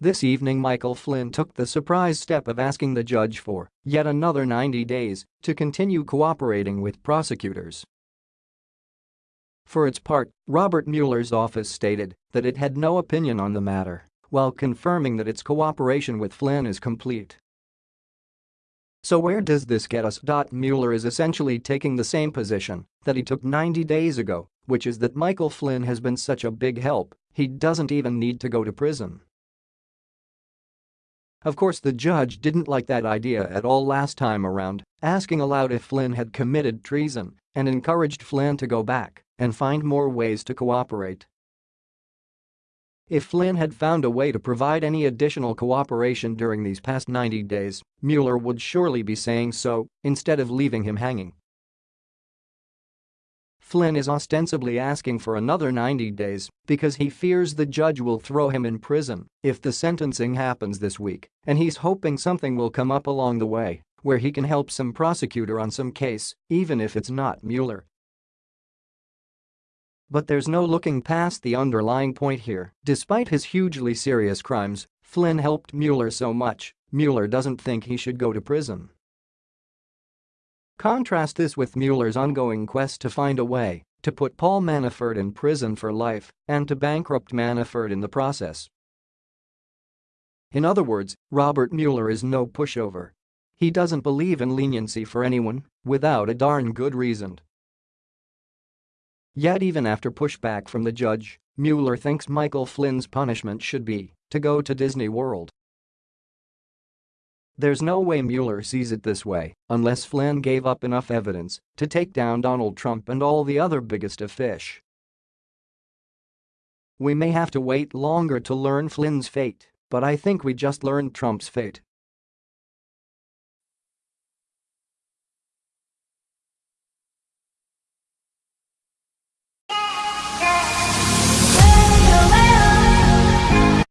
This evening Michael Flynn took the surprise step of asking the judge for yet another 90 days to continue cooperating with prosecutors. For its part, Robert Mueller's office stated that it had no opinion on the matter, while confirming that its cooperation with Flynn is complete. So where does this get us? Mueller is essentially taking the same position that he took 90 days ago, which is that Michael Flynn has been such a big help, he doesn't even need to go to prison. Of course the judge didn't like that idea at all last time around, asking aloud if Flynn had committed treason and encouraged Flynn to go back and find more ways to cooperate. If Flynn had found a way to provide any additional cooperation during these past 90 days, Mueller would surely be saying so instead of leaving him hanging. Flynn is ostensibly asking for another 90 days because he fears the judge will throw him in prison if the sentencing happens this week, and he's hoping something will come up along the way where he can help some prosecutor on some case, even if it's not Mueller. But there's no looking past the underlying point here. Despite his hugely serious crimes, Flynn helped Mueller so much, Mueller doesn't think he should go to prison. Contrast this with Mueller's ongoing quest to find a way to put Paul Manafort in prison for life and to bankrupt Manafort in the process. In other words, Robert Mueller is no pushover. He doesn't believe in leniency for anyone without a darn good reason. Yet even after pushback from the judge, Mueller thinks Michael Flynn's punishment should be to go to Disney World. There's no way Mueller sees it this way unless Flynn gave up enough evidence to take down Donald Trump and all the other biggest of fish. We may have to wait longer to learn Flynn's fate, but I think we just learned Trump's fate